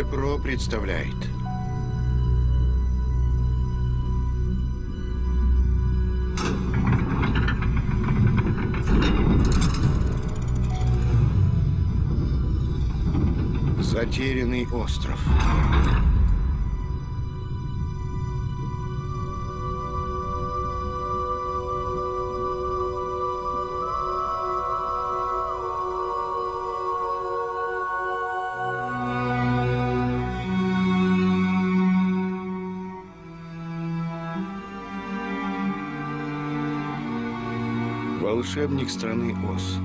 Телепро представляет. Затерянный остров. Волшебник страны Оз.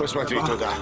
Посмотри туда.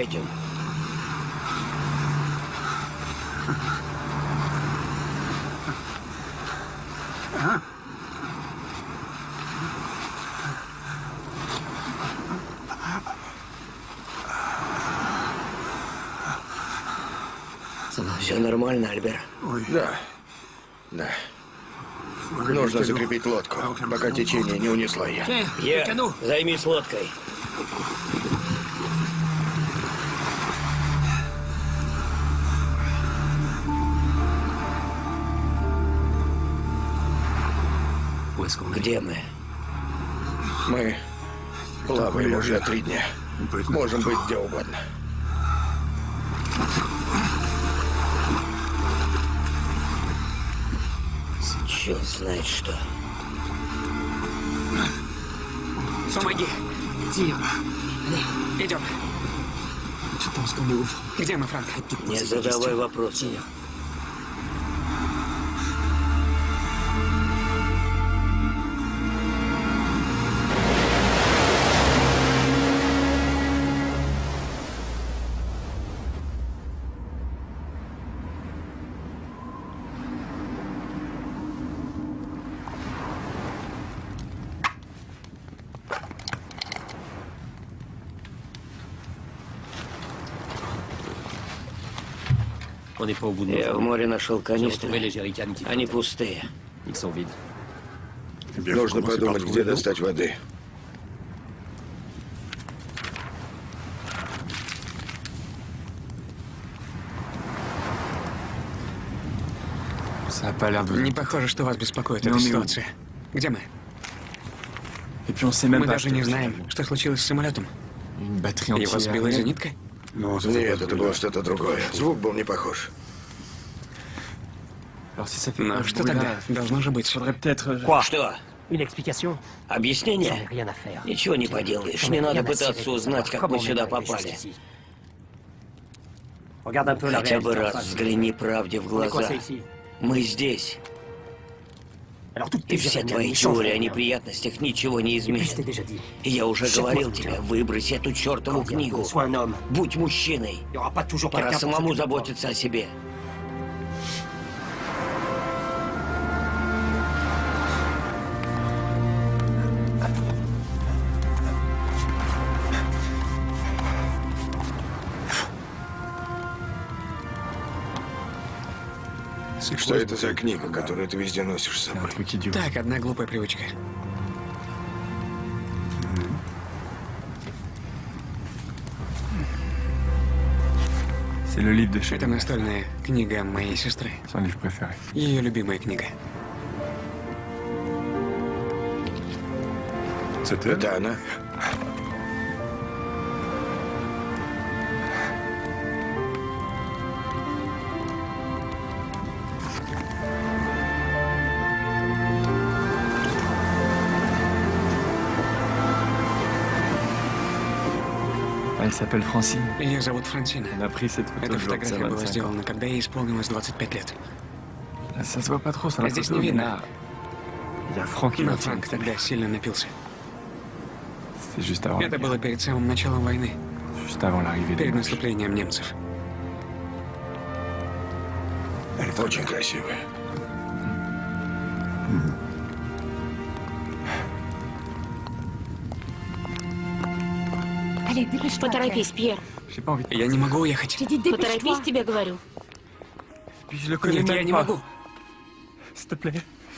Пойдем. Все нормально, Альбер. Да. Да. Нужно закрепить лодку, пока течение не унесло ее. Я займись лодкой. Где мы? Мы плаваем уже три дня. Можем быть где угодно. Черт знает что. Помоги. Идем. Где мы, Франк? Не задавай вопросы. Я в море нашел канистры. Они пустые. Нужно подумать, где достать воды. Не похоже, что вас беспокоит Ну, эта ну. ситуация. Где мы? Мы даже не знаем, что случилось с самолетом. Его сбила зенитка? Нет, это было что-то другое. Звук был не похож. Ну, ce что тогда? Должно же быть. Faudrait peut-être... euh, Что? Объяснение? Ничего не поделаешь. Не надо пытаться узнать, как мы сюда попали. Хотя бы раз взгляни правде в глаза. Мы здесь. И все твои теории о неприятностях ничего не изменят. И я уже говорил тебе, выброси эту чертову книгу. Будь мужчиной. Пора самому заботиться о себе. Что это за книга, которую ты везде носишь с собой? Так, одна глупая привычка. Это настольная книга моей сестры. Ее любимая книга. Это она? S'appelle Francine. Ее зовут Франсина. Elle a pris cette photo Эта фотография была 25 ans. сделана, когда ей исполнилось 25 лет. Ça se voit pas trop sur la Здесь не видно. Но Франк тогда сильно напился. C'est juste avant, Это было перед самым началом войны, перед наступлением немцев. Очень красивая. Поторопись, Пьер. Я не могу уехать. Поторопись, тебе говорю. Нет, я не могу.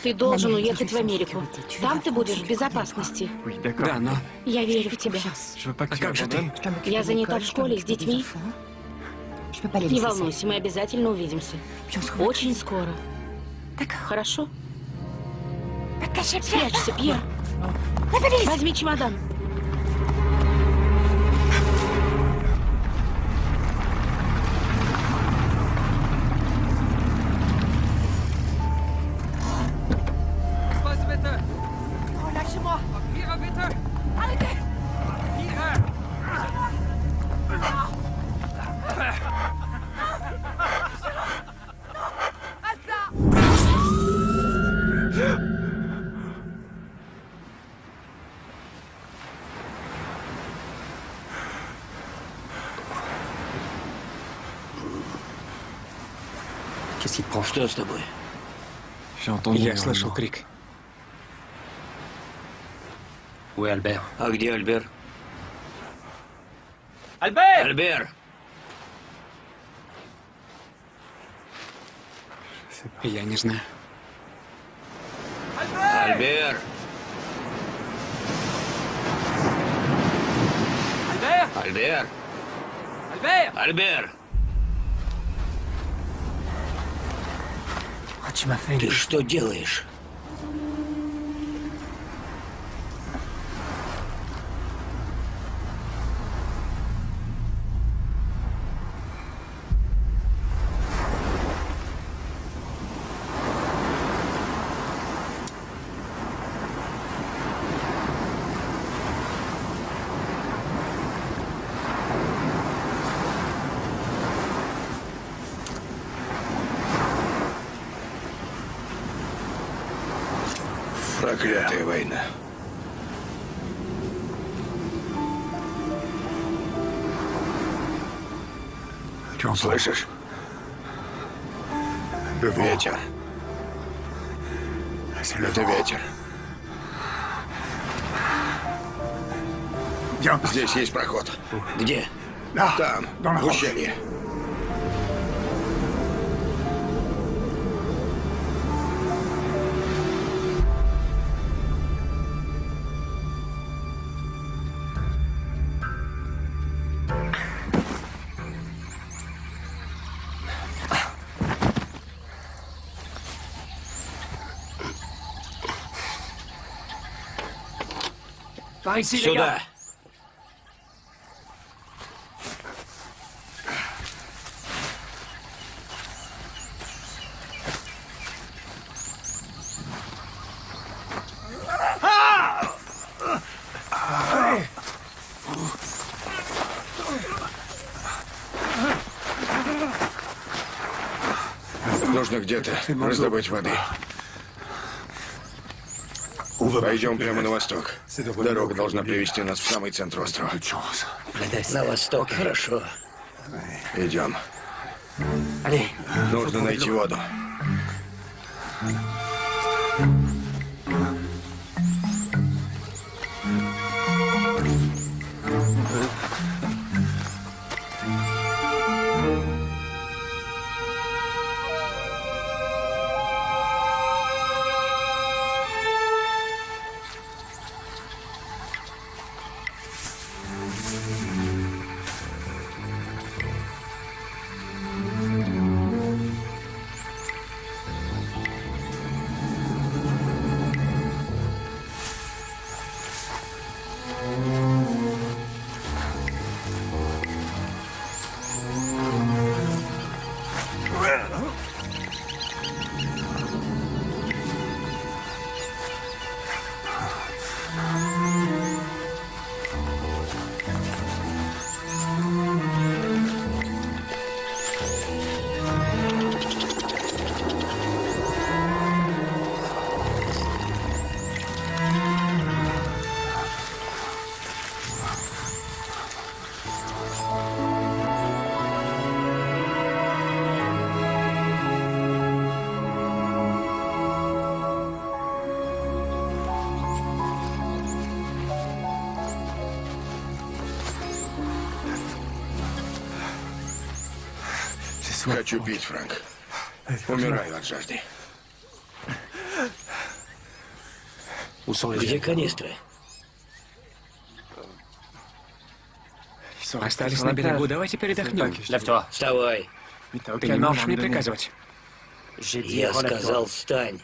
Ты должен уехать в Америку. Там ты будешь в безопасности. Да, но Я верю в тебя. А как же ты? Я занята в школе с детьми. Не волнуйся, мы обязательно увидимся. Очень скоро. D'accord. Хорошо? Спрячься, Пьер. Возьми чемодан. Что с тобой? Я слышал крик. Est Albert А где Альбер? Albert Альбер! Я не знаю. Альбер! Альбер! Albert Альбер! Ah, Ты что делаешь? Слышишь? Ветер. Это ветер. Здесь есть проход. Где? Там, в ущелье. Сюда! Нужно где-то раздобыть воды. Пойдем прямо на восток. Дорога должна привести нас в самый центр острова. На восток, хорошо. Идем. Нужно найти воду. Хочу пить, Фрэнк. Умираю от жажды. Где канистры? Остались на берегу, давайте передохнем. Lève-toi. Вставай! Ты не можешь мне приказывать. Я сказал, встань.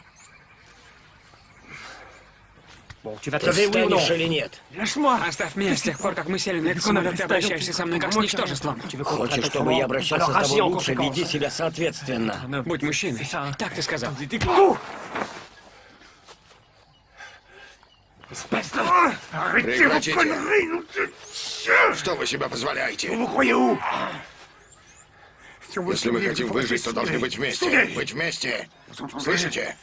Ты встанешь или нет? Оставь меня с тех пор, как мы сели на этот самолет, ты обращаешься со мной как с ничтожеством. Хочешь, чтобы я обращался с тобой лучше, веди себя соответственно. Будь мужчиной. Так ты сказал. Прекратите. Что вы себя позволяете? Если мы хотим выжить, то должны быть вместе. Быть вместе. Слышите?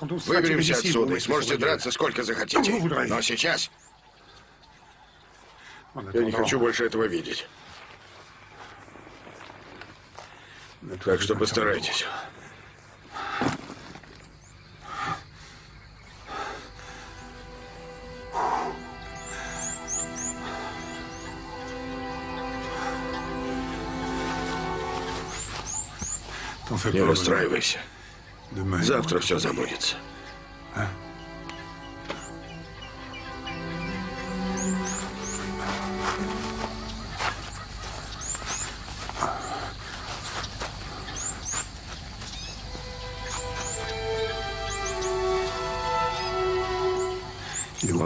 Выберемся отсюда и сможете драться сколько захотите. Но сейчас я не хочу больше этого видеть. Так что постарайтесь. Не расстраивайся. Завтра все забудется.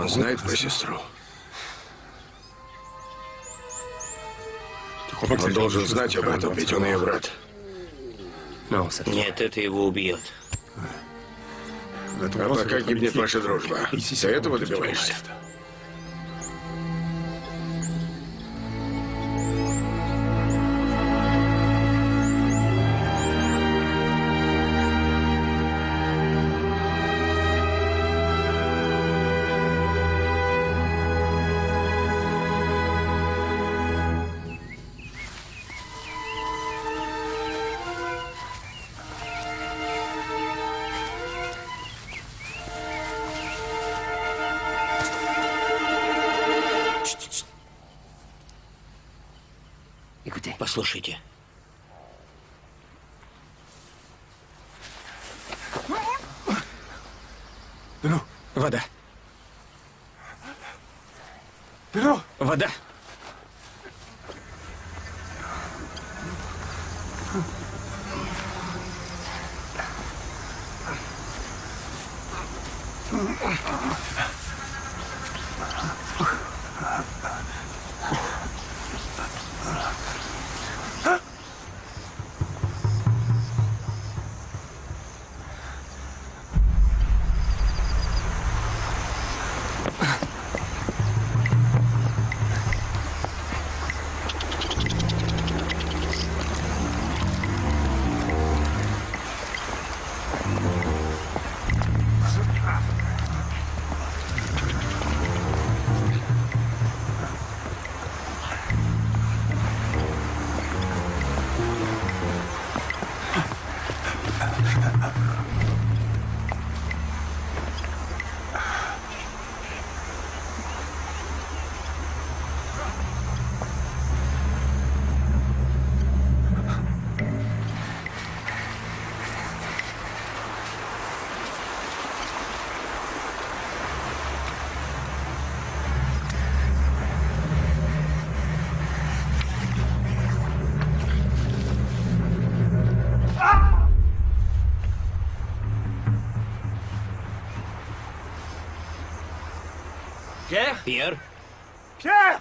Он знает про сестру. Он должен знать об этом, ведь он ее брат. Ça Нет, это его убьет. А пока гибнет ваша дружба. Ты этого добиваешься? Écoutez,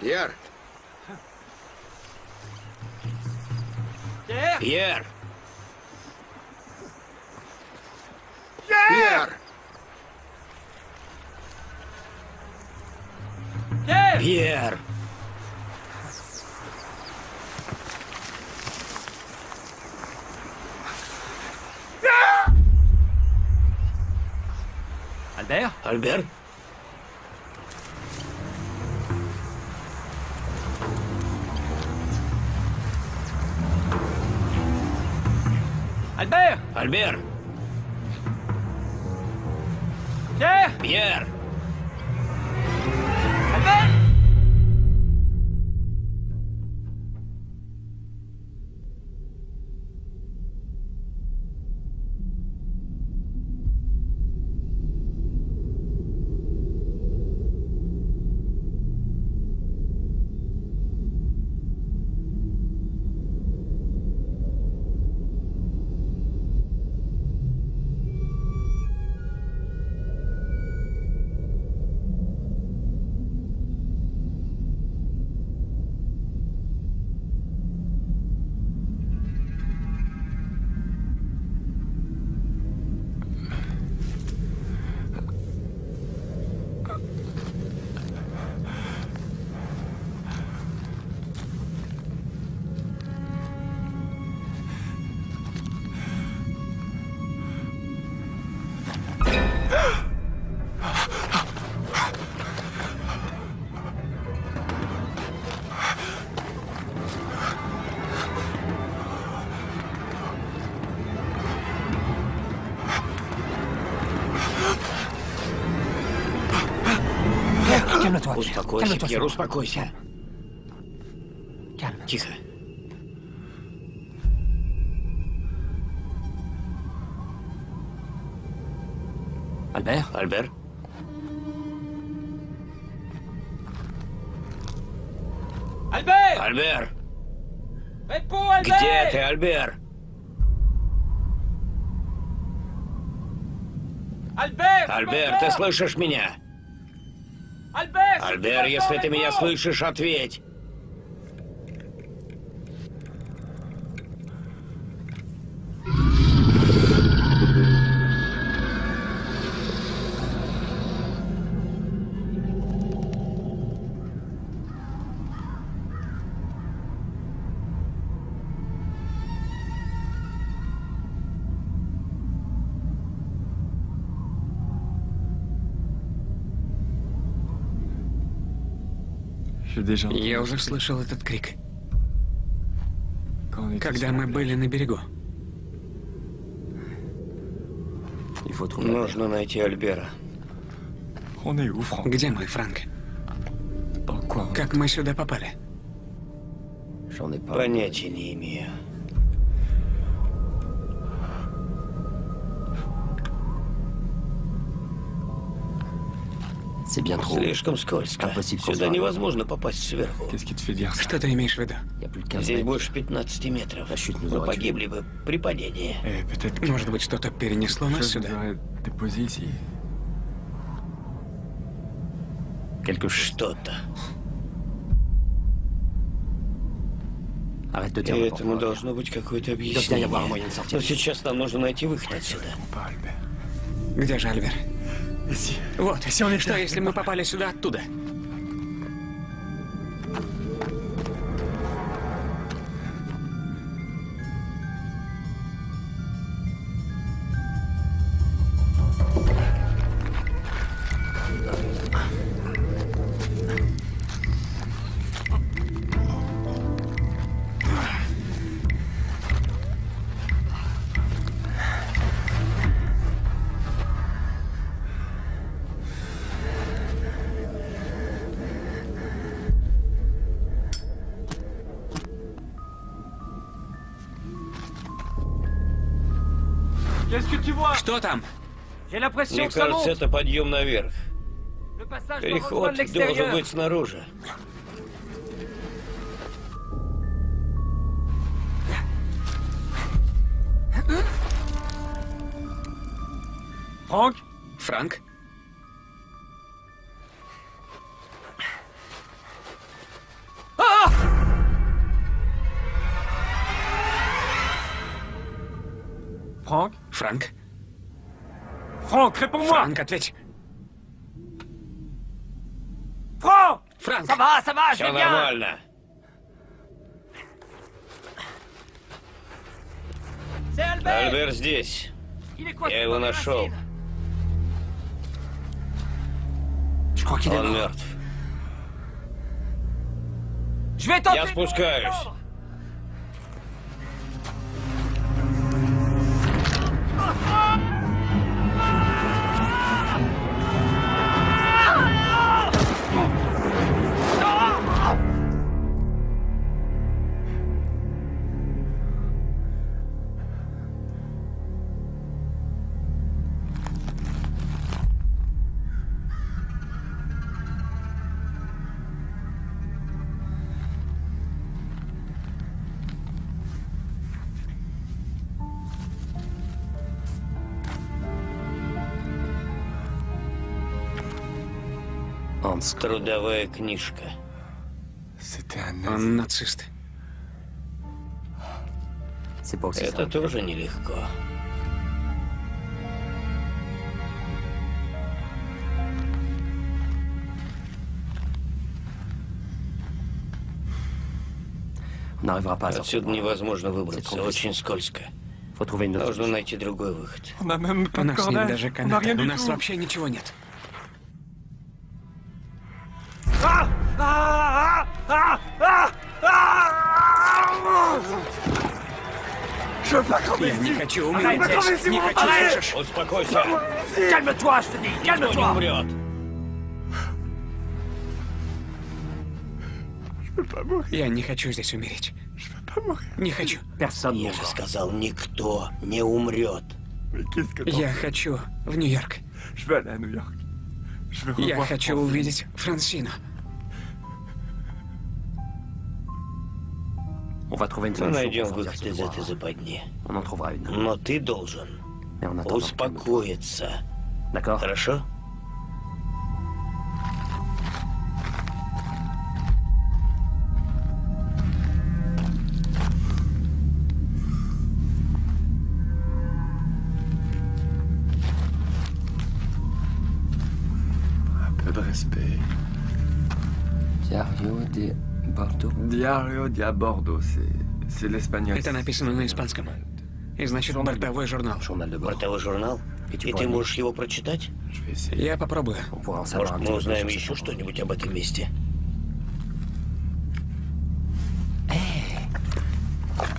Пьер! Пьер! Пьер! Albert Альбер? Albert Альбер! Pierre Пьер! Успокойся, Пьер, успокойся. Тихо. Альбер? Альбер! Альбер! Albert! Где ты, Альбер? Альбер! Альбер, ты слышишь меня? Альбер! Если ты меня слышишь, ответь. Я уже слышал этот крик, когда мы были на берегу. Нужно найти Альбера. Где мы, Франк? Как мы сюда попали? Понятия не имею. C'est bien trop. Слишком скользко. Impossible Сюда невозможно попасть сверху. Что ты имеешь в виду? Il y a plus de 15 Здесь больше 15 метров. Nous Мы погибли бы при падении. Que Может быть, что-то перенесло нас сюда? Что-то. И dire. этому должно быть какое-то объяснение. Но сейчас нам нужно найти выход отсюда. Где же Альбер? Вот. Что, если мы попали сюда оттуда? Что там? Мне кажется, это подъем наверх. Переход должен быть снаружи. Франк, ответь. Франк! Va, je Все bien нормально. Альбер здесь. Я его нашел. Он мертв. Я спускаюсь. Hans, Трудовая книжка. Он нацист. Это тоже нелегко. Отсюда невозможно выбраться. Очень скользко. Нужно найти другой выход. У нас нет даже каната. У нас вообще ничего нет. Хочу умереть здесь. Не хочу, слышишь? Успокойся. Никто не умрет. Я не хочу здесь умереть. Не хочу. Я же сказал, никто не умрет. Я хочу в Нью-Йорк. Я хочу увидеть Франсину. Мы найдем выход из этой западни. On en trouvera une. Но ты должен Mais успокоиться. D'accord Хорошо? Diario de Bordeaux. Diario Bordeaux, c'est... C'est l'espagnol. Это написано на испанском. И значит, бортовой журнал. Бортовой журнал? И ты можешь его прочитать? Я попробую. Может, мы узнаем еще что-нибудь об этом месте?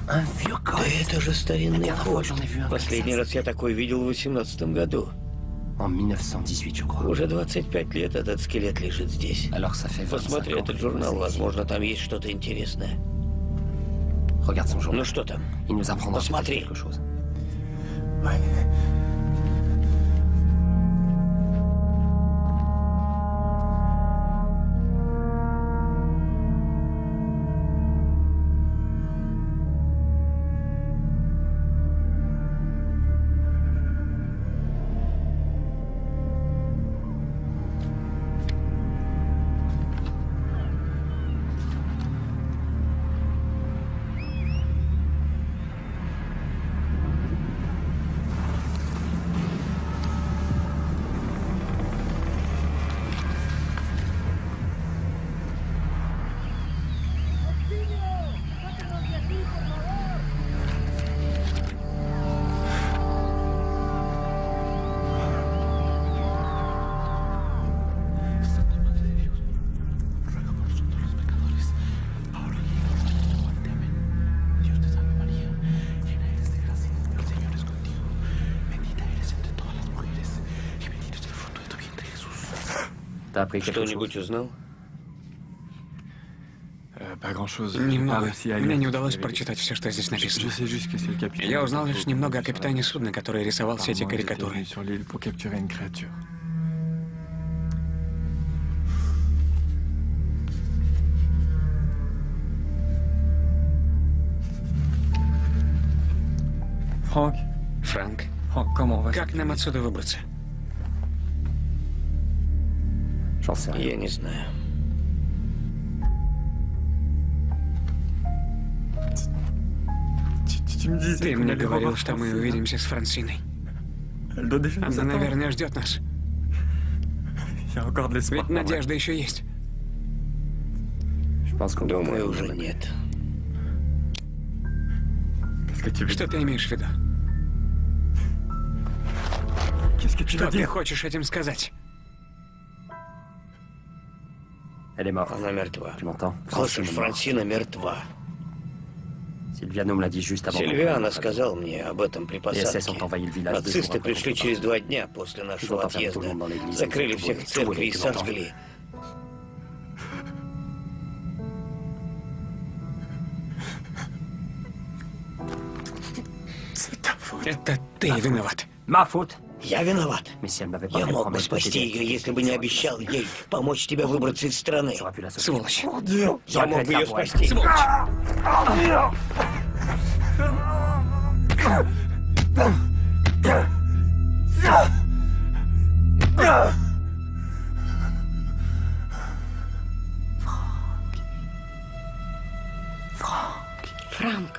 Да это же старинный un Последний раз я такой видел в 18 году. En 1918, je crois. Уже 25 лет этот скелет лежит здесь. Alors ça fait 25 Посмотри этот журнал, возможно, там есть что-то интересное. Regarde son journal. Ну что там? Il nous apprendra peut-être Посмотри. quelque chose. Ouais. Appris quelque Что-нибудь узнал? Euh, Немного. Мне не удалось прочитать все, что здесь написано. Я узнал лишь немного о капитане судна, который рисовал все эти карикатуры. Франк, va как нам отсюда выбраться? Rien. Я не знаю. Ты мне говорил, что мы увидимся с Франсиной. Она, наверное, ждет нас. Ведь надежда еще есть. Думаю, уже нет. Что ты имеешь в виду? Что ты хочешь этим сказать? Elle est morte. Она мертва. Tu m'entends Слышишь, est morte. Франсина мертва. Sylviano me l'a dit juste avant. parte. сказал мне об этом при посадке. Нацисты пришли через два дня после нашего отъезда. Закрыли всех в церкви и сожгли. Это ты виноват. Faute Я виноват. Я мог бы спасти ее, если бы не обещал ей помочь тебе выбраться из страны. Сволочь. Я мог бы ее спасти. Сволочь. Франк. Je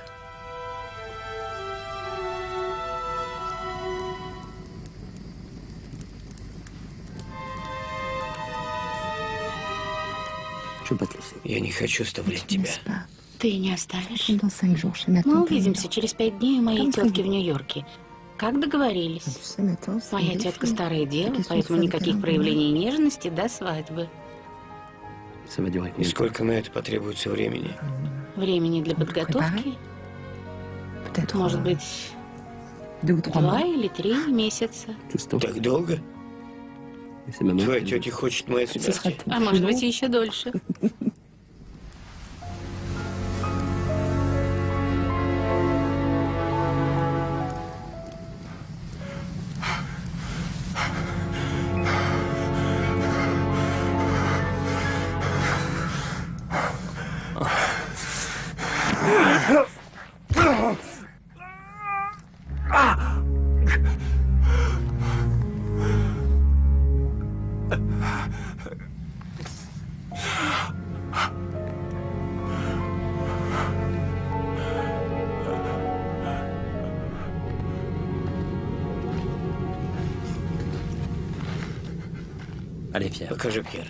Я не хочу оставлять тебя. Ты не оставишь? Мы tante. увидимся через пять дней у моей тетки в Нью-Йорке. Как договорились. Моя тетка старая дева, поэтому никаких проявлений нежности до свадьбы. И сколько на это потребуется времени? Времени для подготовки, может быть, два или три месяца. Так долго? Твоя тетя хочет sera смерти. А может быть, еще дольше. Покажи, Пьер.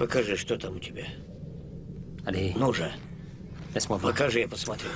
Покажи, что там у тебя. Ну же, покажи, я посмотрю.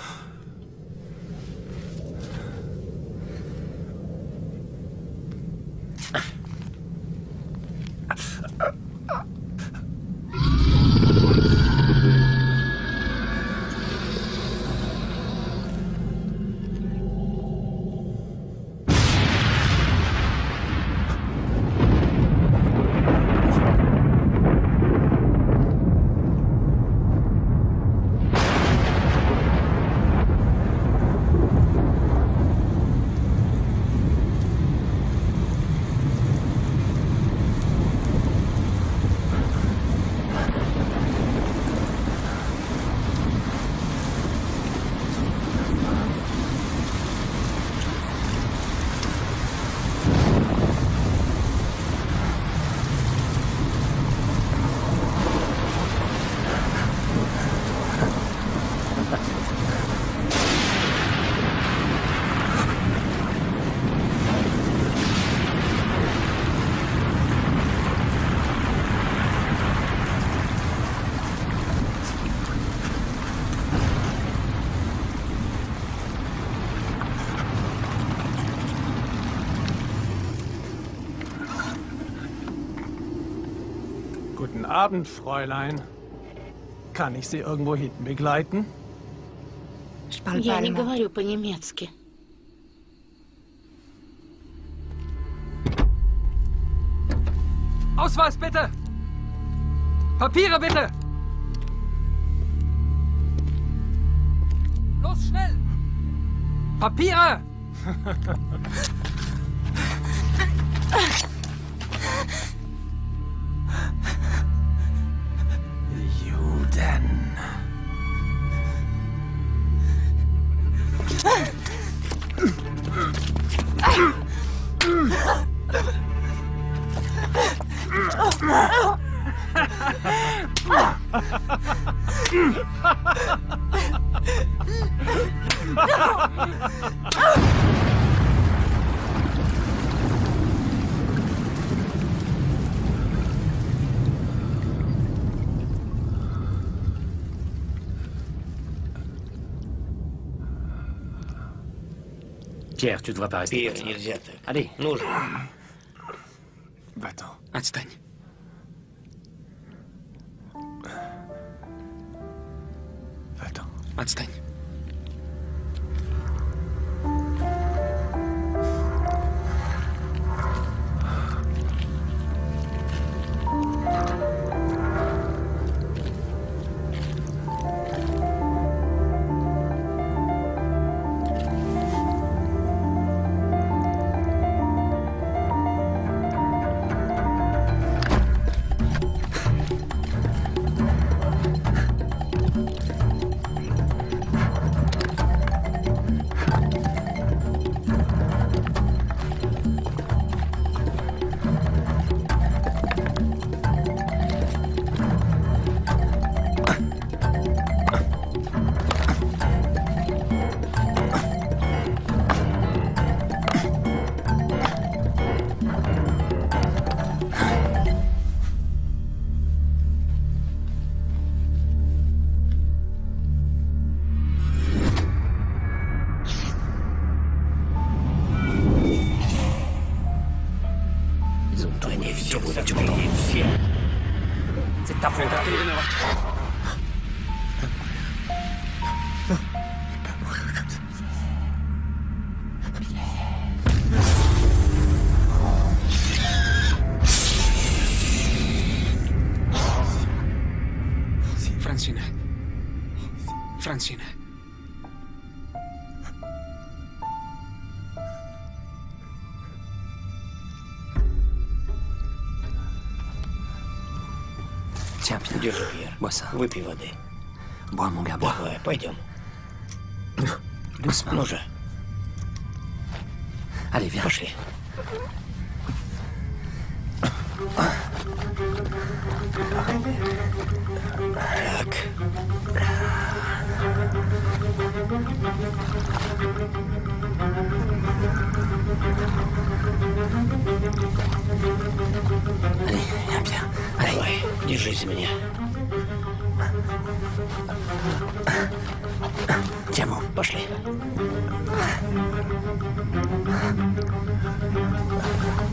Abend, Fräulein. Kann ich Sie irgendwo hinten begleiten? Je parle pas Я не allemand. говорю по-немецки. Ausweis bitte! Papiere bitte! Los, schnell! Papiere! Tu devrais pas rester. Пьер, comme ça. нельзя так. Allez, Ну же, Так. Давай, держись меня. Tiens bon.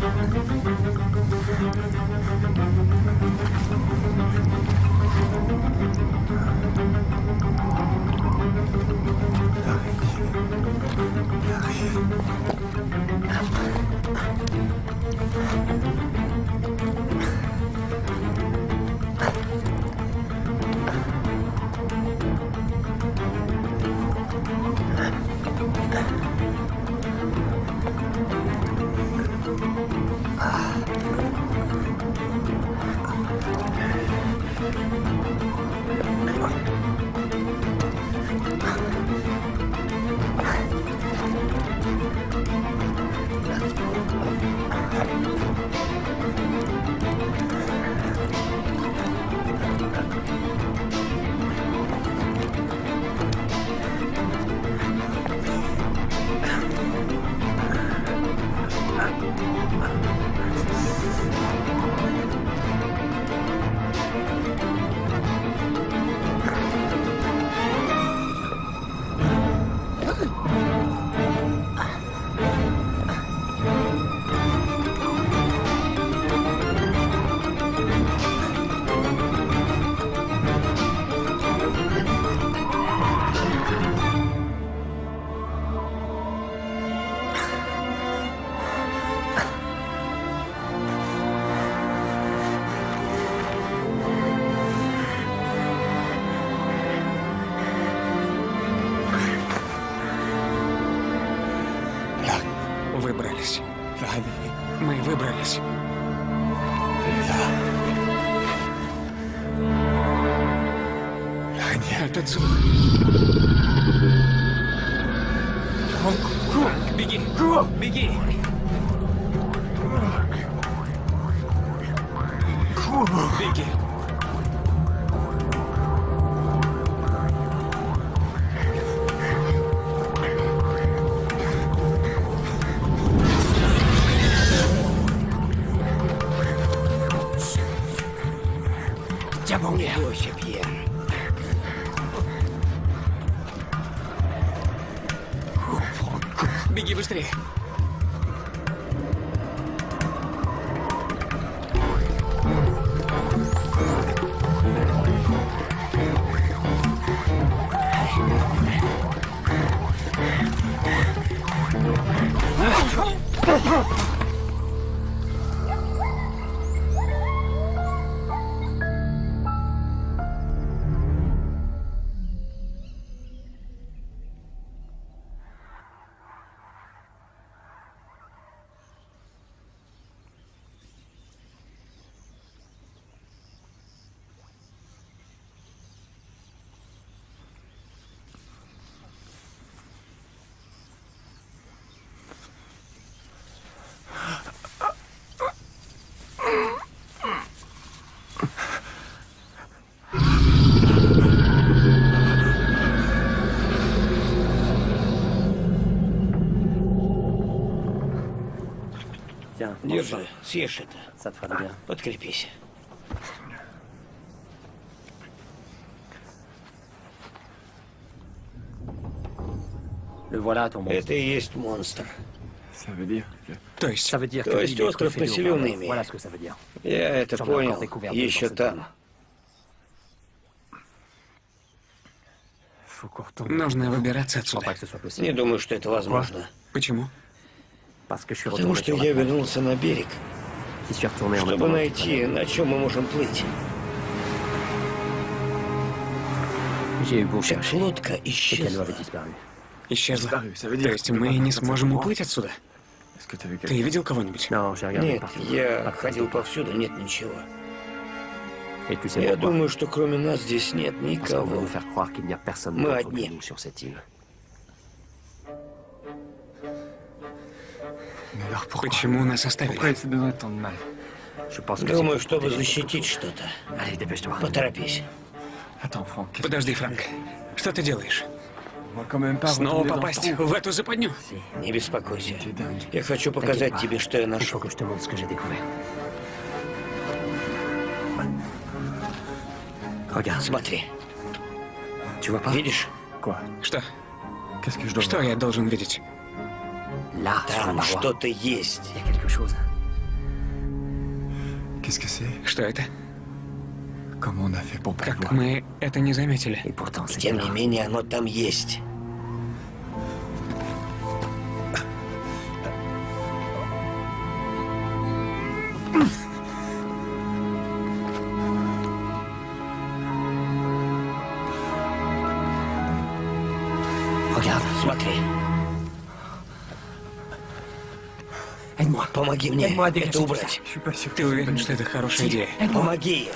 Пошли. Выбрались. Беги! Беги! Беги! Tiens bon. Не бойся, Пьер. Беги быстрее! Tiens, съешь это. Подкрепись. Это и есть монстр. То есть, То есть остров населен ими. Я это понял еще там. нужно выбираться отсюда. Не думаю, что это возможно. Почему? Потому что я вернулся на берег, Чтобы найти, на чем мы можем плыть. Вся лодка исчезла. Исчезла. То есть мы не сможем уплыть отсюда? Ты видел кого-нибудь? Нет, я ходил повсюду, нет ничего. Я думаю, что кроме нас здесь нет никого. Мы одни. Почему нас оставили? Думаю, чтобы защитить что-то. Поторопись. Подожди, Франк. Что ты делаешь? Снова попасть в эту западню? Не беспокойся. Я хочу показать тебе, что я нашел. Смотри. Видишь? Что? Что я должен видеть? Там что-то есть. Что это? Как мы это не заметили? C'est Тем не менее, оно там есть. Смотри. Помоги мне это убрать. Ты уверен, что это хорошая идея? Помоги.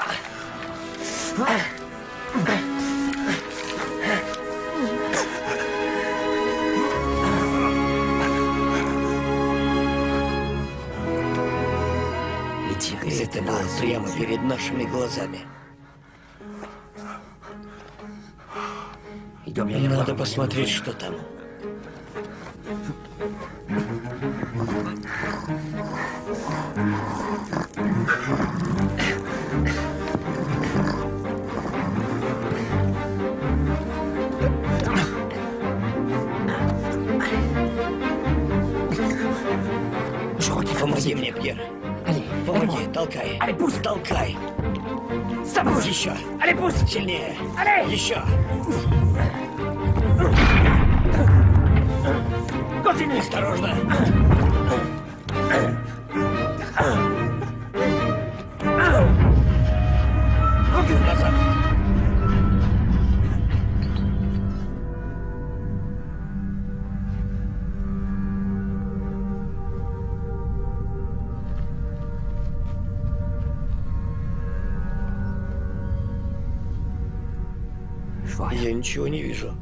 И это было прямо перед нашими глазами. Avoir Надо посмотреть, что там. Еще. Allez, pousse. Сильнее. Allez. Еще. Continue. Осторожно. Ничего не вижу.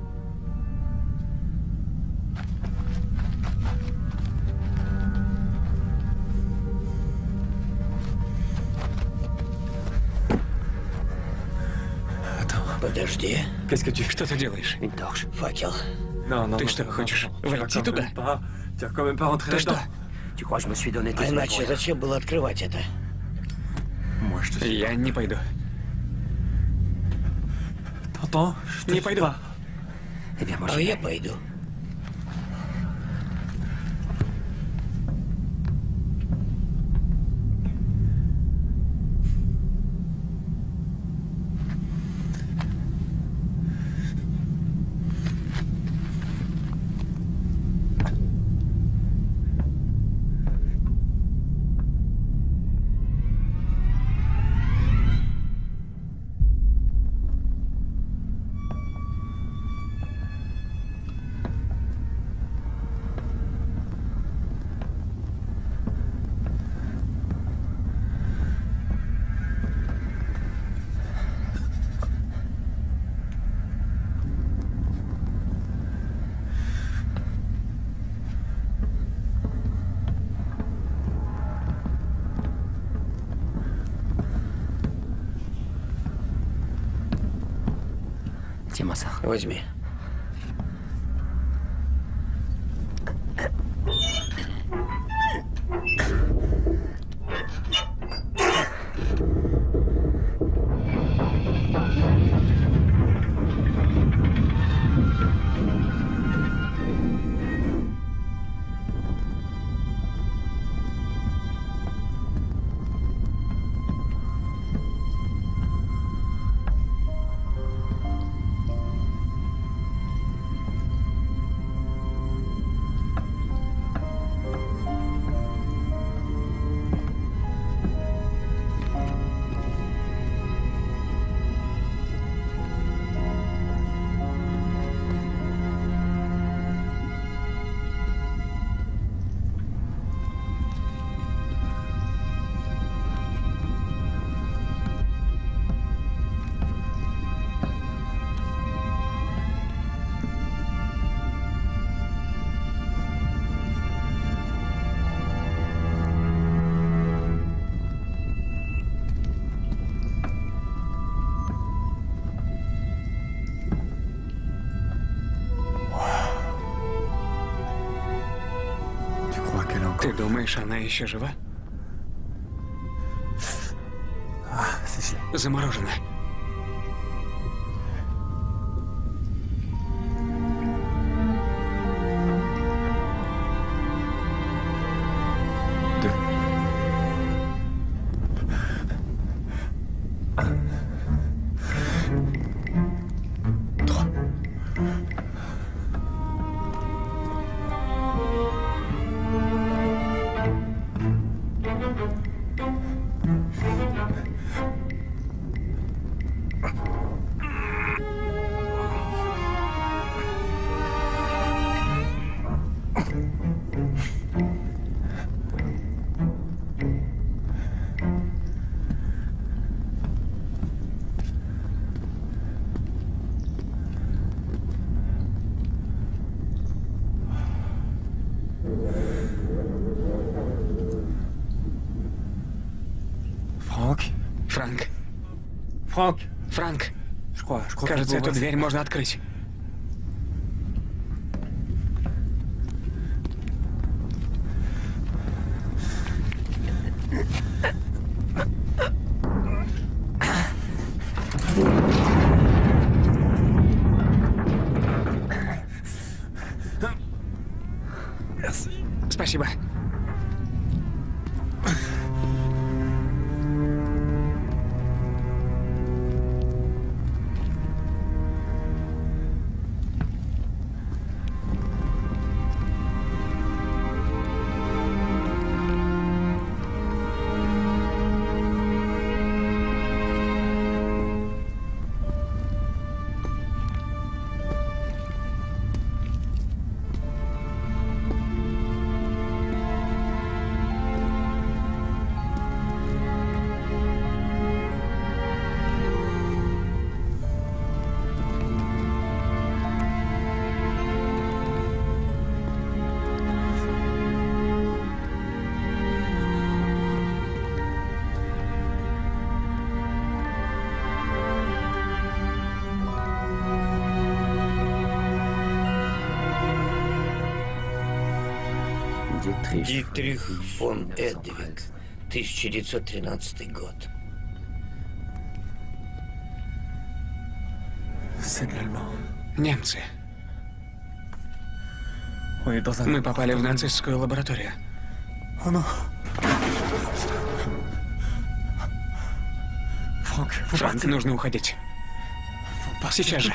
Подожди. Что ты делаешь? Факел. Ты что, хочешь войти туда? Ты что? А иначе зачем было открывать это? Я не пойду. Не пойду. Eh А я пойду. Ça. Возьми. Думаешь, она еще жива? Gelé. Заморожена. Франк. Crois Кажется, эту дверь можно открыть. Дитрих. Фон Эдвиг, 1913 год. Немцы. Мы попали в нацистскую лабораторию. Франк, нужно уходить. Сейчас же.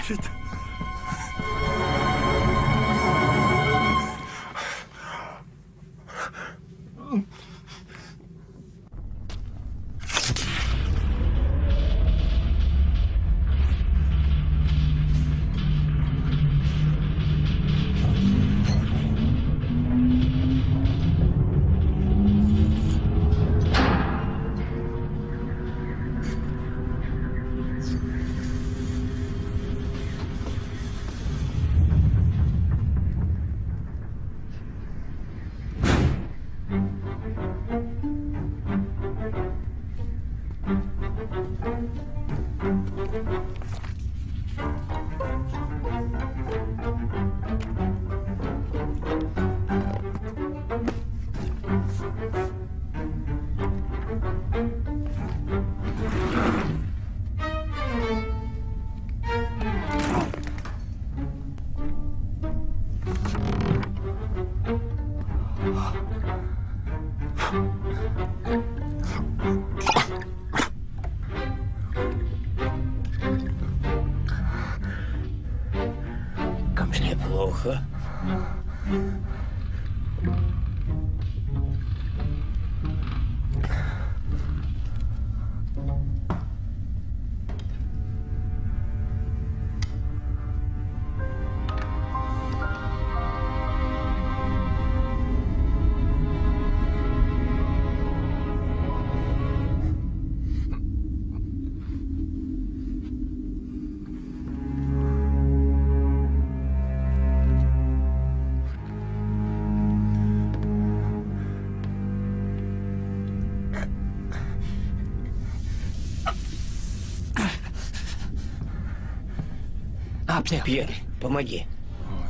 Пьер, помоги.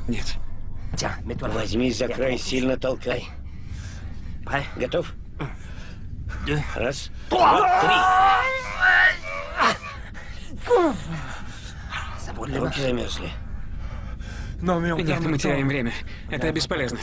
Нет. Возьми за край, сильно толкай. Готов? Раз, два, три. Руки замерзли. Нет, мы теряем время. Это бесполезно.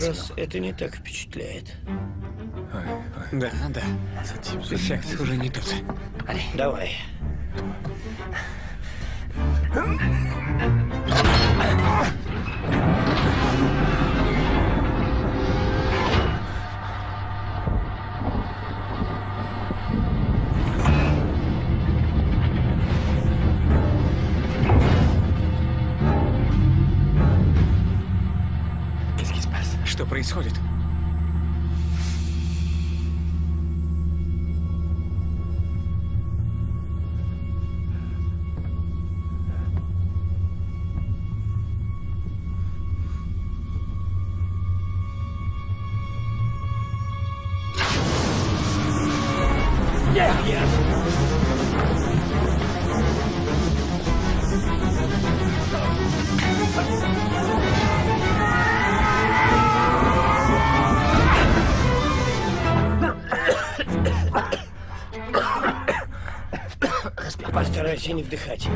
Раз это не так впечатляет. Да, да. Эффект уже не тот. Давай. Постарайся не вдыхать.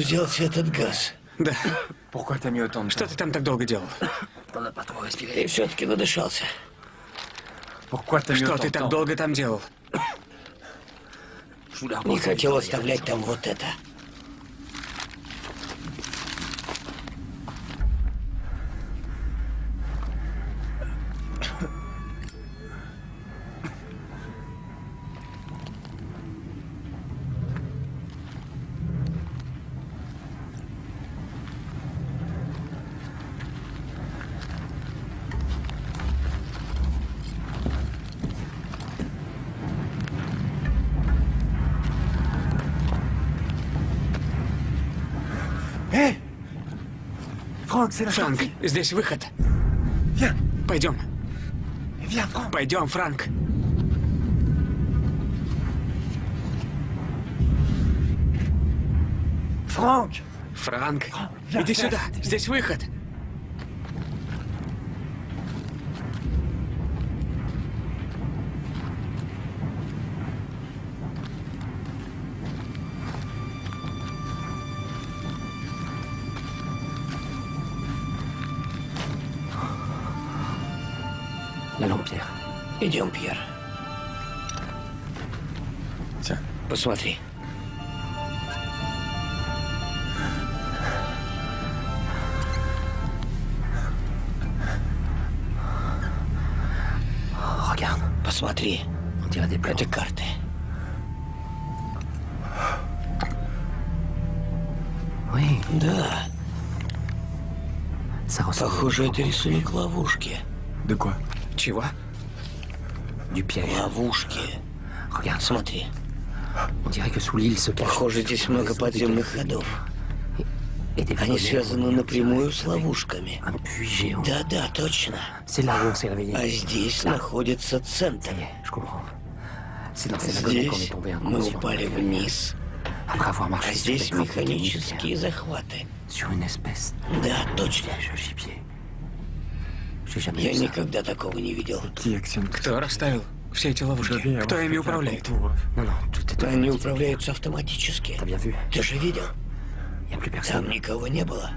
Взялся этот газ? Да. Что ты там так долго делал? И все-таки надышался. Что ты так долго там делал? Не хотел оставлять там вот это. Франк, здесь выход. Пойдем. Пойдем, Франк. Франк, я иди сюда. Здесь выход. Идем, Пьер. Tiens. Посмотри. Посмотри. Это карты. Да, похоже, это рисунок ловушки. Quoi Чего? Ловушки. Regarde, Смотри. on dirait que sous l'île se cache. Похоже, здесь много подземных ходов. Они связаны напрямую с ловушками. Да-да, точно. А здесь находится центр. Здесь мы упали вниз, а здесь механические захваты. Да, точно. de gibier. J'ai jamais Я никогда такого не видел. Кто расставил все эти ловушки? Кто ими управляет? tout est Они управляются автоматически. Ты же видел? Там никого не было.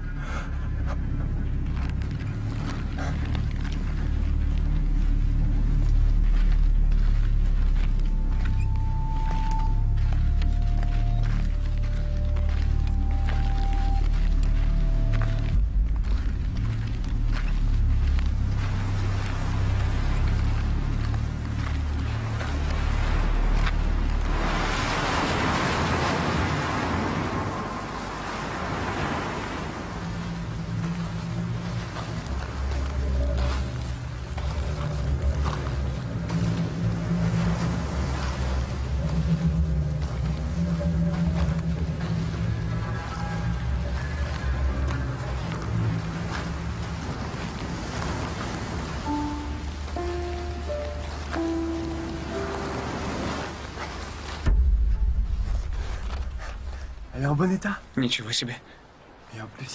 Ничего себе.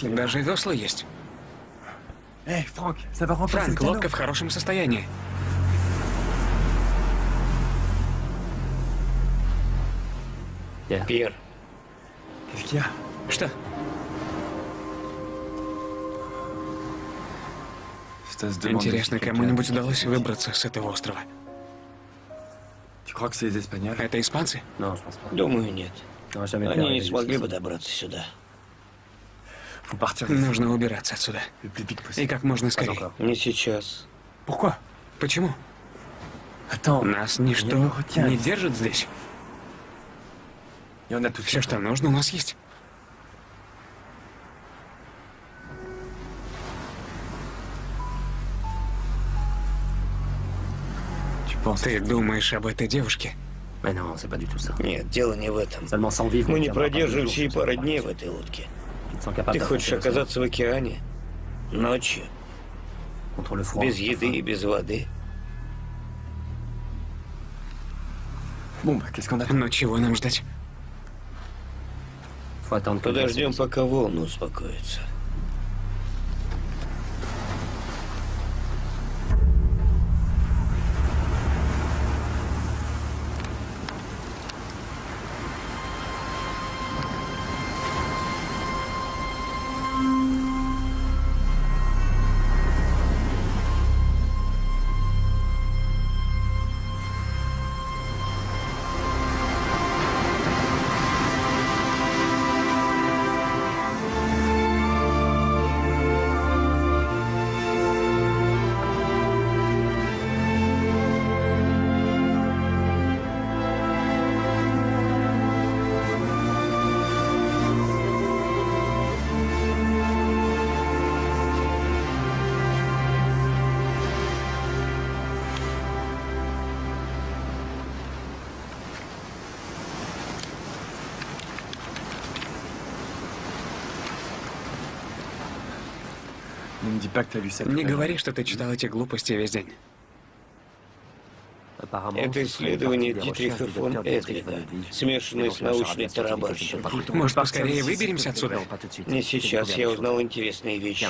Даже весла есть. Remplacer Франк, canot. лодка в хорошем состоянии. Пьер, Что? Интересно, кому-нибудь удалось выбраться с этого острова? Это испанцы? Pas. думаю, нет. Они не смогли бы добраться сюда. D'ici Нужно убираться отсюда. И как можно скорее. Не сейчас. Почему? Attends, Нас ничто не держит здесь. Все, что нужно, у нас есть. Penses Ты думаешь об этой девушке? Mais non, c'est pas du tout ça. Нет, дело не в этом. Мы не продержимся и пары дней в этой лодке. Ты хочешь оказаться в океане? Ночью, без еды и без воды. Но чего нам ждать? Подождем, пока волны успокоятся. Не говори, что ты читал эти глупости весь день. Это исследование Дитриха фон Edwin. смешанное с научной тарабарщиной. Может, поскорее выберемся отсюда? Не сейчас я узнал интересные вещи.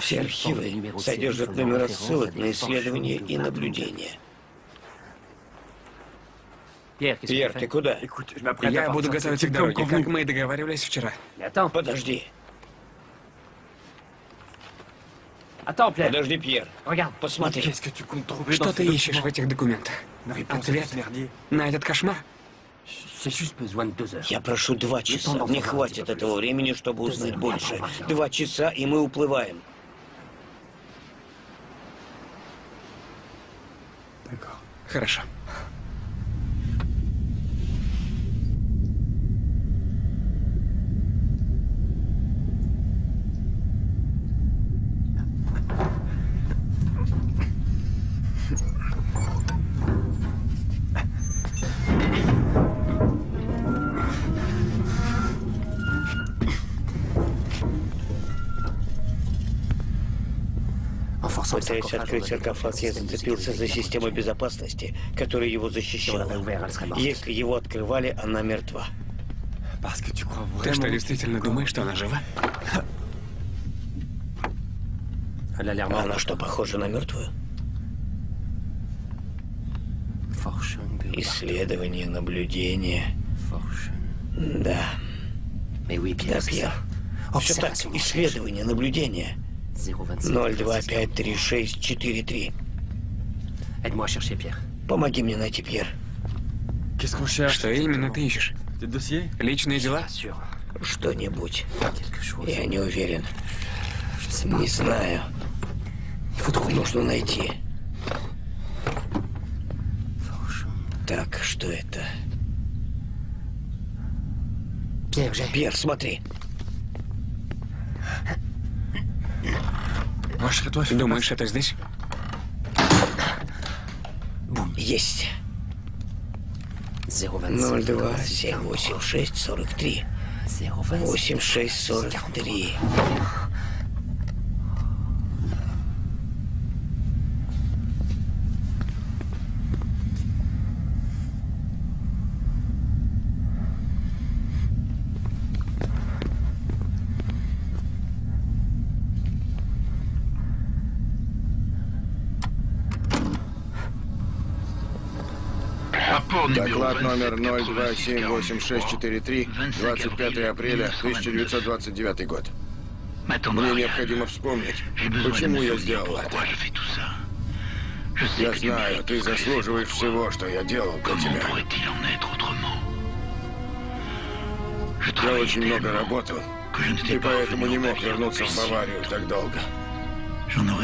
Все архивы содержат номера ссылок на исследования и наблюдения. Пьер, ты куда? Я буду C'est к дороге, как мы и договаривались вчера. Подожди. Attends, Pierre. Подожди, Пьер. Regarde. Посмотри. Qu'est-ce que tu comptes trouver Что dans ты ces ищешь в этих документах? Ответ на этот кошмар? J'ai juste besoin de deux heures. Я прошу два часа. Мне хватит этого времени, чтобы узнать больше. Два часа, и мы уплываем. Хорошо. Пытаясь открыть саркофаг, я зацепился за систему безопасности, которая его защищала. Если его открывали, она мертва. Ты что, действительно думаешь, что она жива? Она что, похожа на мертвую? Исследование, наблюдение. Да, да, Пьер. Все так, исследование, наблюдение. 025. 0253643. Aide-moi à chercher, Pierre. Помоги мне найти Пьер. Что именно ты ищешь? Личные дела? Что-нибудь. Я не уверен. Не знаю. Нужно найти. Так, что это? Пьер, смотри. Думаешь, это здесь? Есть. 025. 02-786-43. 025. 8643. Доклад номер 0278643, 25 апреля 1929 год. Мне необходимо вспомнить, почему я сделал это. Я знаю, ты заслуживаешь всего, что я делал для тебя. Я очень много работал, и поэтому не мог вернуться в Баварию так долго.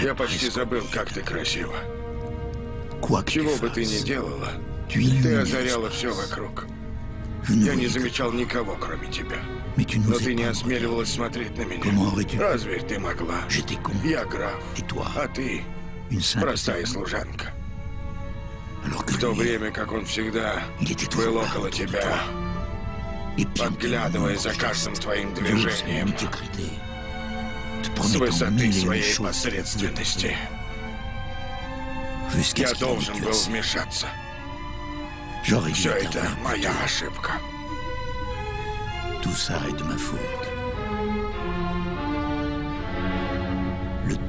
Я почти забыл, как ты красива. Чего бы ты ни делала, ты озаряла все вокруг. Я не замечал никого, кроме тебя. Но ты не осмеливалась смотреть на меня. Разве ты могла? Я граф, а ты простая служанка. В то время, как он всегда был около тебя, подглядывая за каждым твоим движением с высоты своей посредственности. Я должен был вмешаться. Все это моя ошибка.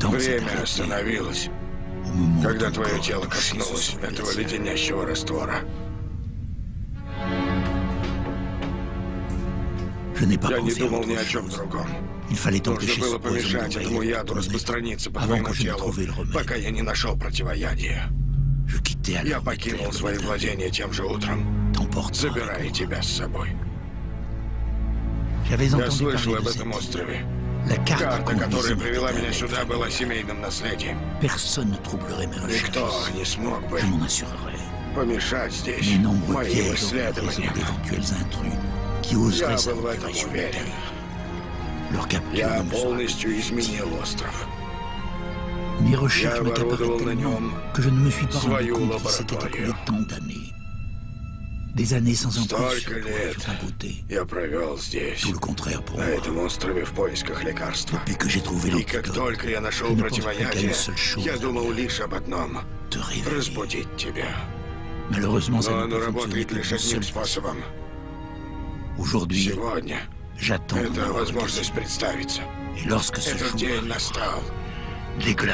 Время остановилось, когда твое тело коснулось этого леденящего раствора. Я не думал ни о чем другом. Нужно было помешать этому яду распространиться по твоему телу, пока я не нашел противоядия. Я покинул свои владения тем же утром, забирая тебя с собой. Я слышал об этом острове. Карта, которая привела меня сюда, была семейным наследием. Никто не смог бы помешать здесь моим исследованиям. Я был в этом уверен. Я полностью изменил остров. Я оборудовал на нем свою лабораторию. Des années sans Столько ambition pour лет faire la beauté. я провел здесь, Tout le contraire pour на moi. этом острове в поисках лекарства. Depuis que j'ai trouvé И как l'antidote, только я je нашел ne pense plus qu'à une противоядие, seule chose, я думал лишь об одном te — réveiller. разбудить тебя. Malheureusement, ça Но ne оно peut fonctionner работает que лишь d'une одним seule façon. способом. Aujourd'hui, Сегодня j'attends это mon возможность представиться. Et lorsque ce Этот jour день arrivera,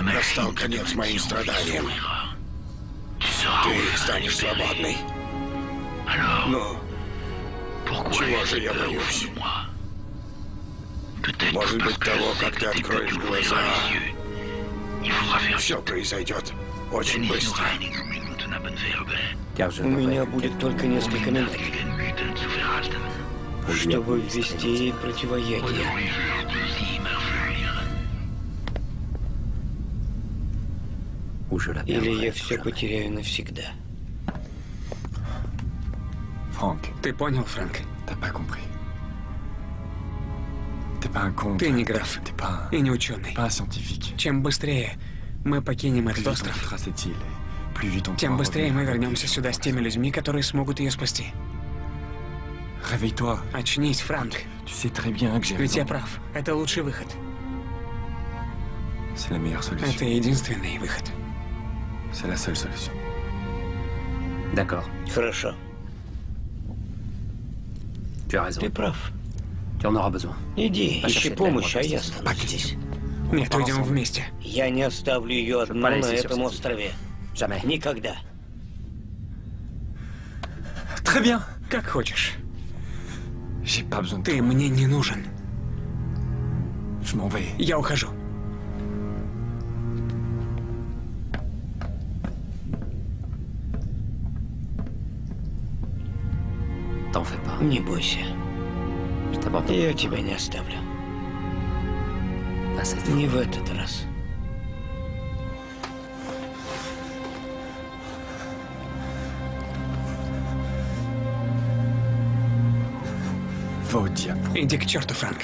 настал. конец моим страданиям. Ты станешь свободной. Но чего же я боюсь? Может быть, того, как ты откроешь глаза Все произойдет очень быстро. У меня будет только несколько минут, чтобы ввести противоядие. Или я все потеряю навсегда. Franck, Ты понял, Фрэнк? Ты не граф и не ученый. Чем быстрее мы покинем этот остров, тем быстрее мы вернемся сюда с теми людьми, которые смогут ее спасти. Очнись, Франк. Ведь я прав. Это лучший выход. Это единственный выход. C'est la seule solution. D'accord, Хорошо, tu as raison. ты прав. Tu en auras besoin. Иди, Pas ищи помощь, а я останусь здесь. Нет, уйдем вместе. Я не оставлю ее одну на этом острове. Jamais. Никогда. Très bien. Как хочешь. J'ai pas besoin Ты мне не нужен. Je m'en vais. Я ухожу. Не бойся, я тебя не оставлю. Не в этот раз. Иди к черту, Франк.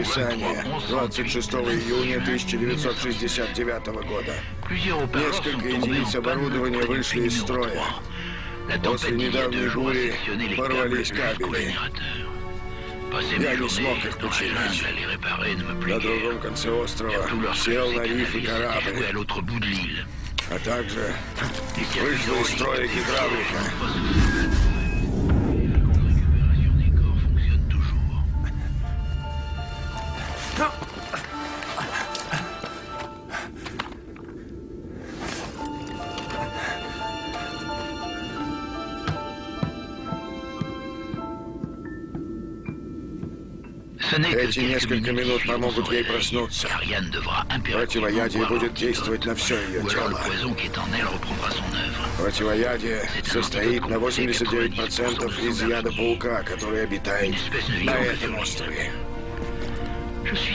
Описания 26 июня 1969 года. Несколько единиц оборудования вышли из строя. После недавней бури порвались кабели. Я не смог их починить. На другом конце острова сел на рифы корабль, а также вышла из строя гидравлика. Эти несколько минут помогут ей проснуться. Противоядие будет действовать на все ее тело. Противоядие состоит на 89% из яда паука, который обитает на этом острове.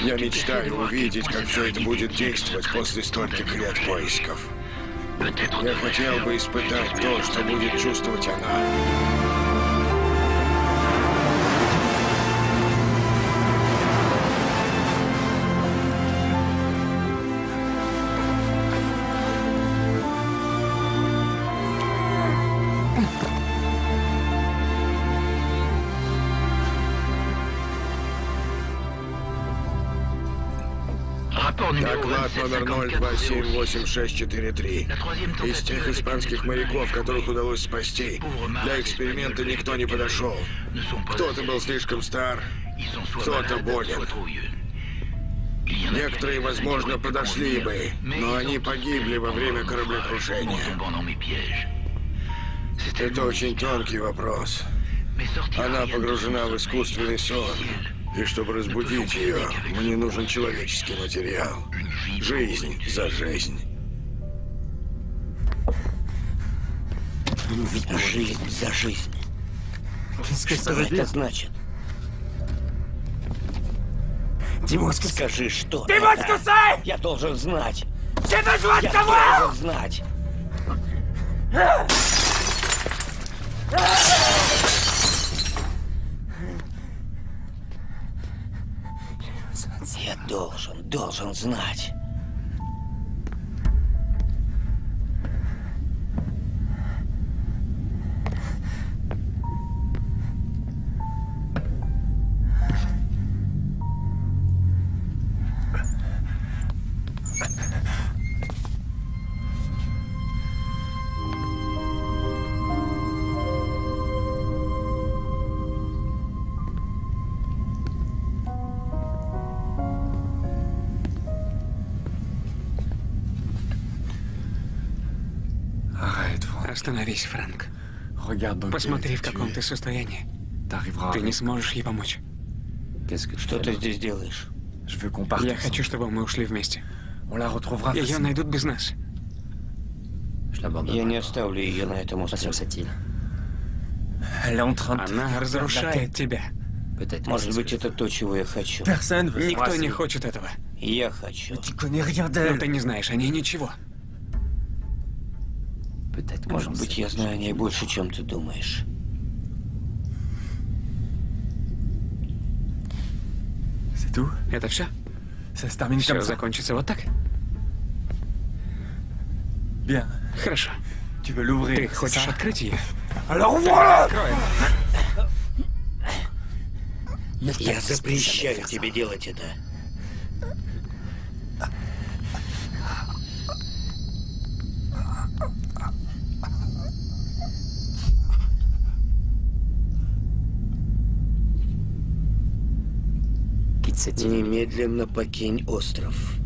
Я мечтаю увидеть, как все это будет действовать после стольких лет поисков. Я хотел бы испытать то, что будет чувствовать она. Номер 0278643. Из тех испанских моряков, которых удалось спасти, для эксперимента никто не подошел. Кто-то был слишком стар, кто-то болен. Некоторые, возможно, подошли бы, но они погибли во время кораблекрушения. Это очень тонкий вопрос. Она погружена в искусственный сон. И чтобы разбудить ее, мне нужен человеческий материал. Жизнь за жизнь. Жизнь за жизнь. Что это значит? Скажи, что это? Я должен знать. Я должен знать. Я должен, должен знать. Остановись, Фрэнк. Посмотри, в каком ты состоянии. Ты не сможешь ей помочь. Что ты здесь делаешь? Я хочу, чтобы мы ушли вместе. Ее найдут без нас. Я не оставлю ее на этом острове. Она разрушает тебя. Может быть, это то, чего я хочу. Никто не хочет этого. Я хочу. Но ты не знаешь о ней ничего. Может быть, я знаю о ней больше, чем ты думаешь. Это все? Все закончится вот так? Bien. Хорошо. Ты хочешь открыть ее? Я запрещаю тебе делать это. Quitte cette île. Немедленно покинь остров.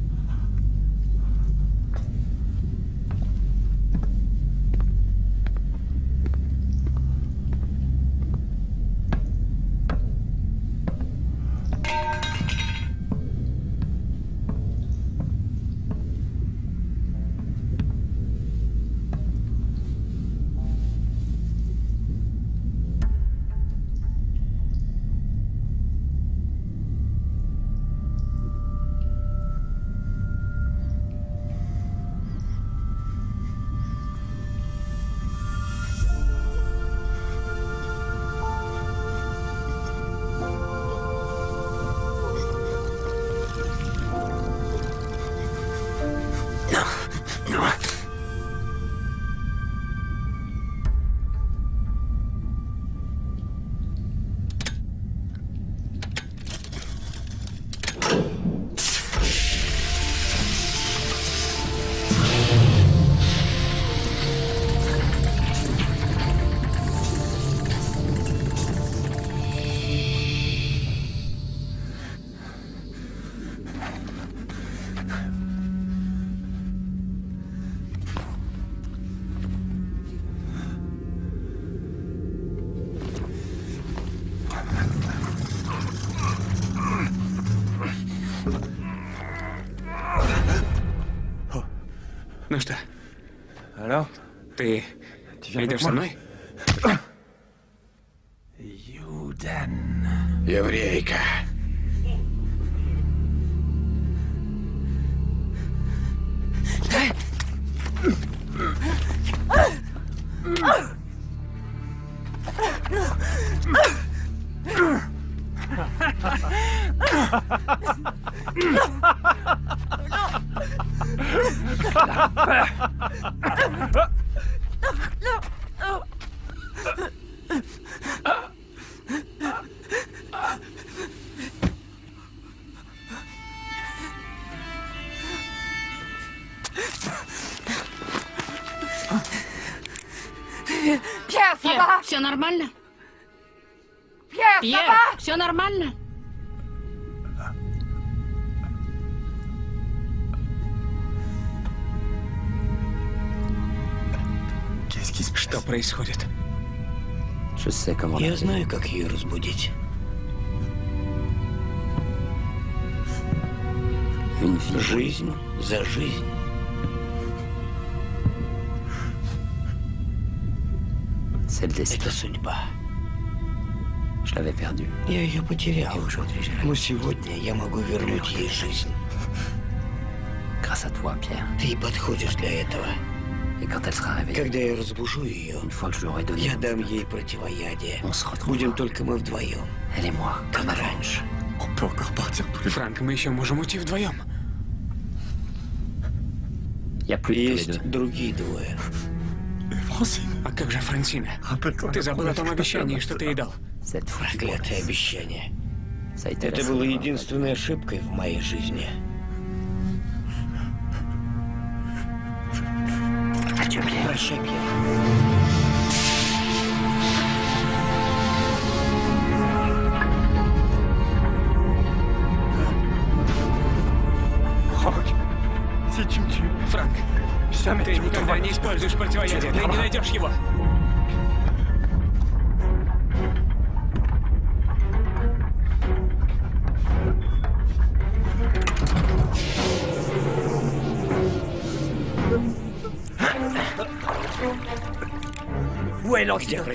Ты Тебя идешь со мной? Юден. Еврейка. Ha ha ha! Нормально? Пьер, все нормально? Что происходит? Я знаю, как ее разбудить. Жизнь за жизнь. C'est le destin. Это судьба. Je l'avais perdu. Я ее потерял. Et aujourd'hui, j'ai la Но сегодня я могу вернуть ей жизнь. Grâce à toi, Pierre. Ты подходишь для этого. Et quand elle sera réveillée, Когда я разбужу ее, une fois que je lui aurai donné, я дам ей противоядие. on se retrouvera. Будем только мы вдвоем, Elle et moi, как comme avant. раньше. Франк, мы еще можем уйти вдвоем. Tous les Есть другие двое. А как же Франсина? Ты забыл о том обещании, что ты ей дал. Проклятое обещание. Это было единственной ошибкой в моей жизни. Прощай, Пьер. Франк, ты никогда не используешь противоядие.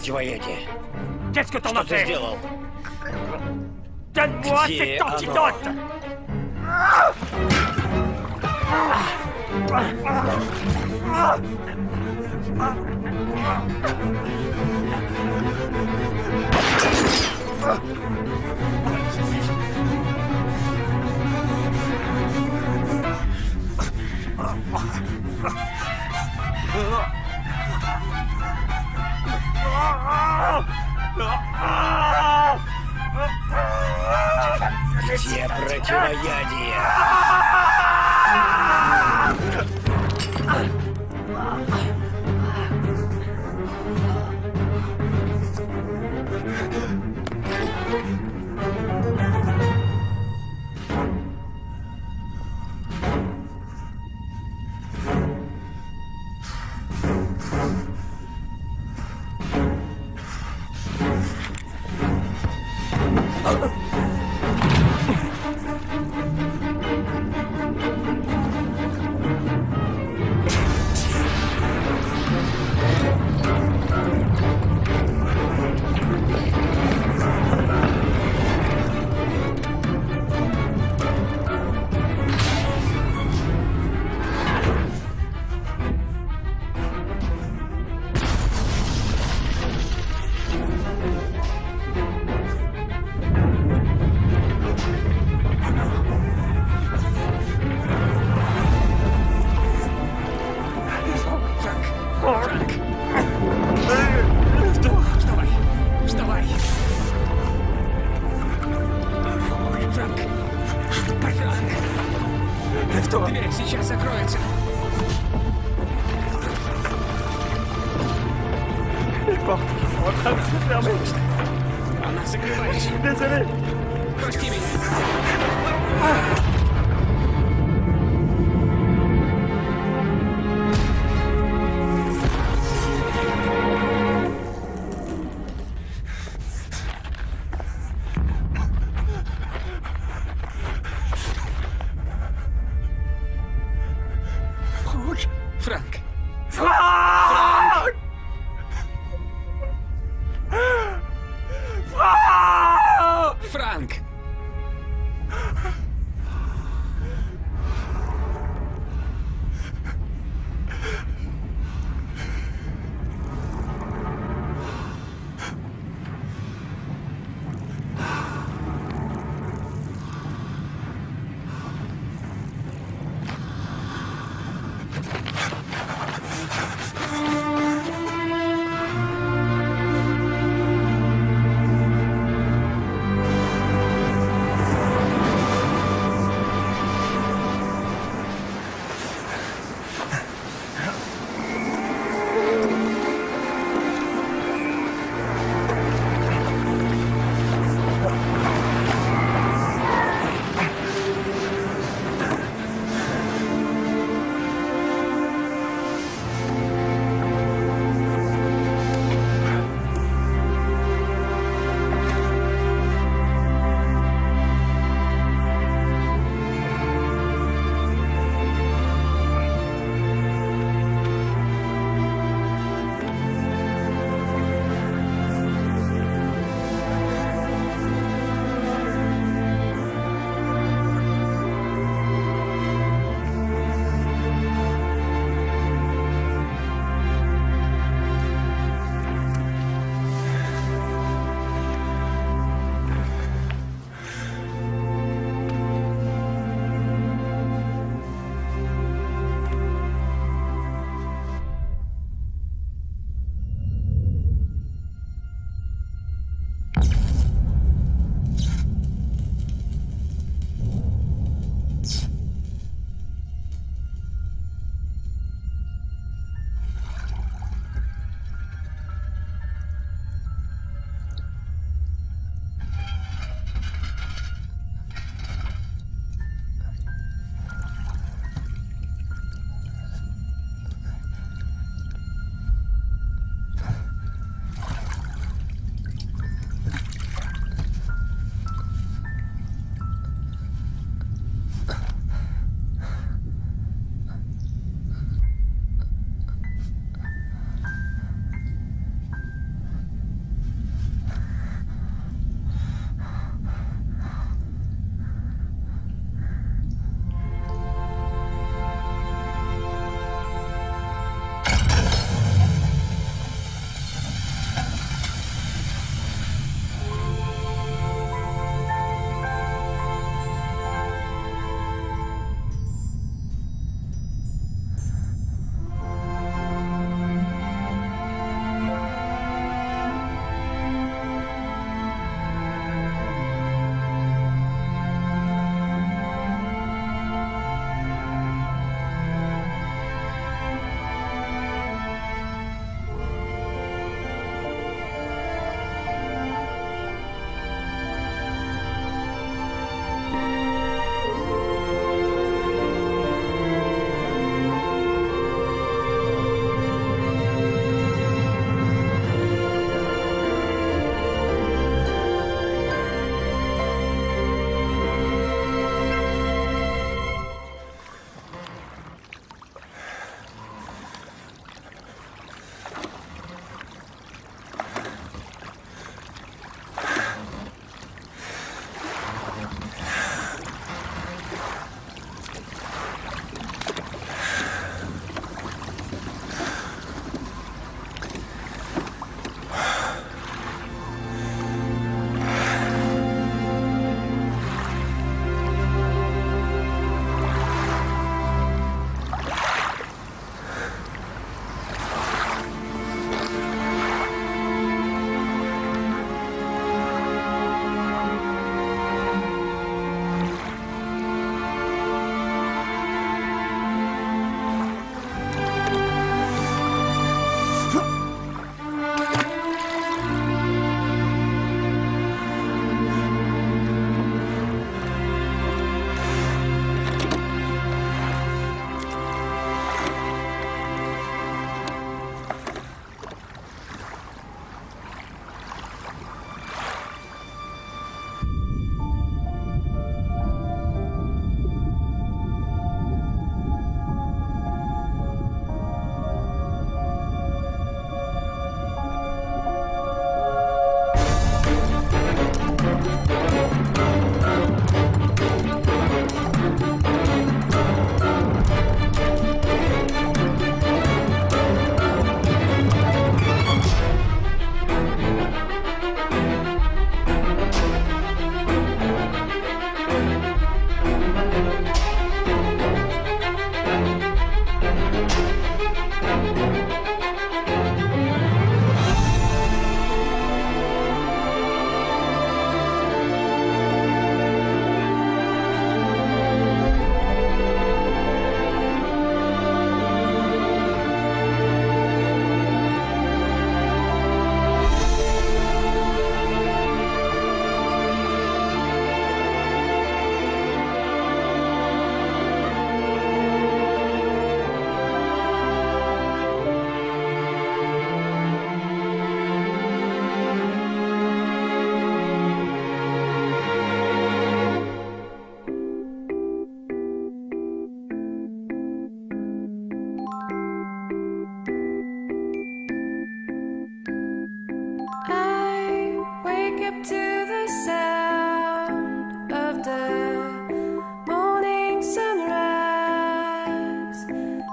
Противоядие? Qu'est-ce que t'en Что ты сделал? Где оно antidote Где противоядие?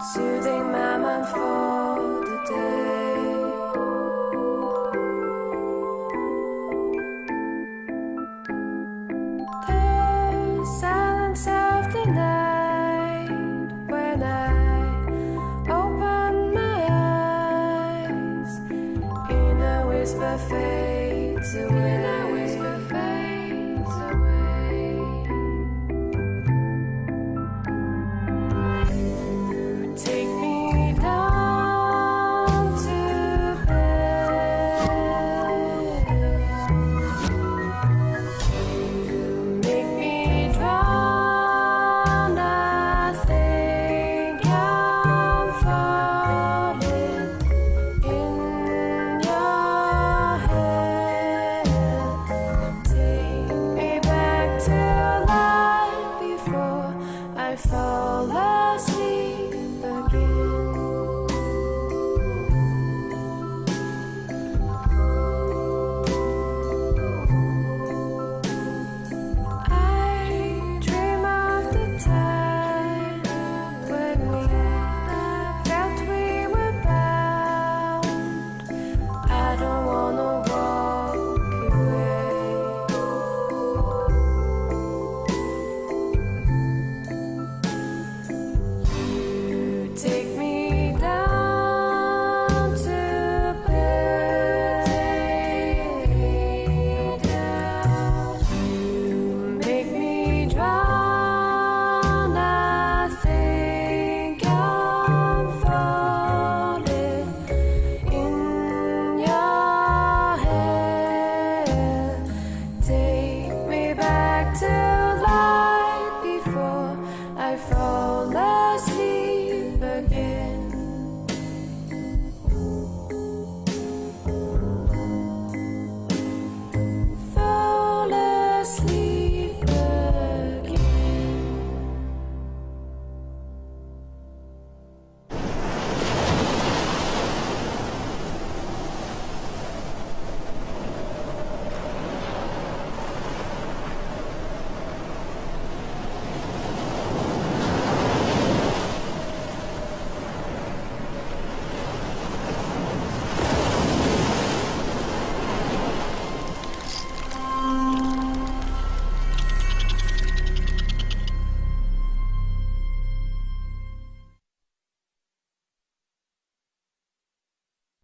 Soothing my mind for.